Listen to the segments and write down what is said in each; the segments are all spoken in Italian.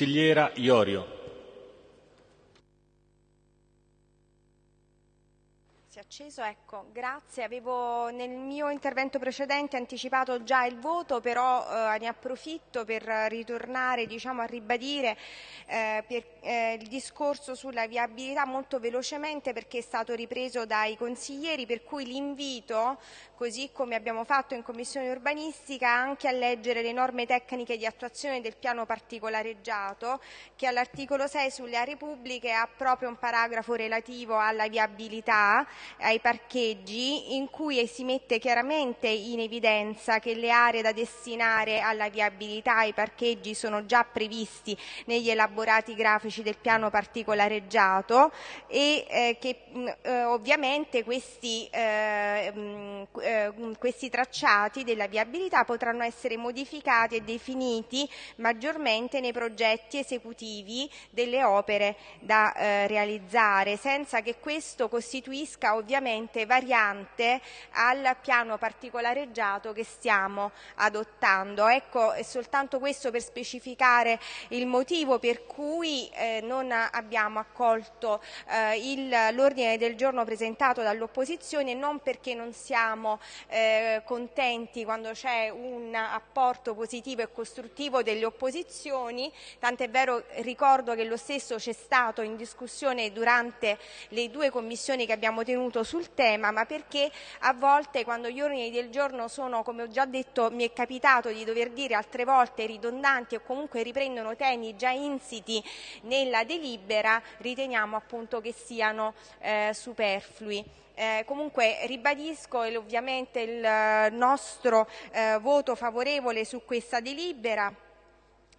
Consigliera Iorio. È acceso, ecco, grazie. Avevo nel mio intervento precedente anticipato già il voto, però eh, ne approfitto per ritornare diciamo, a ribadire eh, per, eh, il discorso sulla viabilità molto velocemente perché è stato ripreso dai consiglieri, per cui l'invito, così come abbiamo fatto in Commissione urbanistica, anche a leggere le norme tecniche di attuazione del piano particolareggiato che all'articolo 6 sulle aree pubbliche ha proprio un paragrafo relativo alla viabilità ai parcheggi in cui si mette chiaramente in evidenza che le aree da destinare alla viabilità ai parcheggi sono già previsti negli elaborati grafici del piano particolareggiato e eh, che mh, eh, ovviamente questi, eh, mh, eh, questi tracciati della viabilità potranno essere modificati e definiti maggiormente nei progetti esecutivi delle opere da eh, realizzare senza che questo costituisca ovviamente variante al piano particolareggiato che stiamo adottando. Ecco, è soltanto questo per specificare il motivo per cui eh, non abbiamo accolto eh, l'ordine del giorno presentato dall'opposizione, non perché non siamo eh, contenti quando c'è un apporto positivo e costruttivo delle opposizioni, tant'è vero ricordo che lo stesso c'è stato in discussione durante le due commissioni che abbiamo tenuto intervenuto sul tema, ma perché a volte quando gli ordini del giorno sono, come ho già detto, mi è capitato di dover dire altre volte ridondanti o comunque riprendono temi già insiti nella delibera, riteniamo appunto che siano eh, superflui. Eh, comunque ribadisco ovviamente il nostro eh, voto favorevole su questa delibera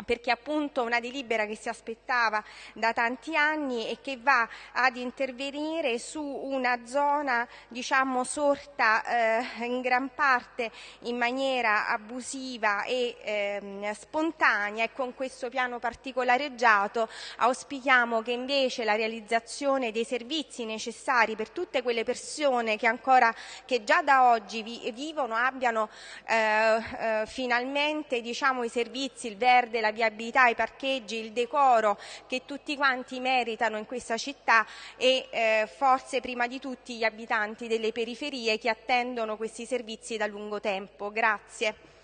perché appunto una delibera che si aspettava da tanti anni e che va ad intervenire su una zona diciamo sorta eh, in gran parte in maniera abusiva e eh, spontanea e con questo piano particolareggiato auspichiamo che invece la realizzazione dei servizi necessari per tutte quelle persone che ancora che già da oggi vi, vivono abbiano eh, eh finalmente diciamo, i servizi, il verde, viabilità, i parcheggi, il decoro che tutti quanti meritano in questa città e eh, forse prima di tutti gli abitanti delle periferie che attendono questi servizi da lungo tempo. Grazie.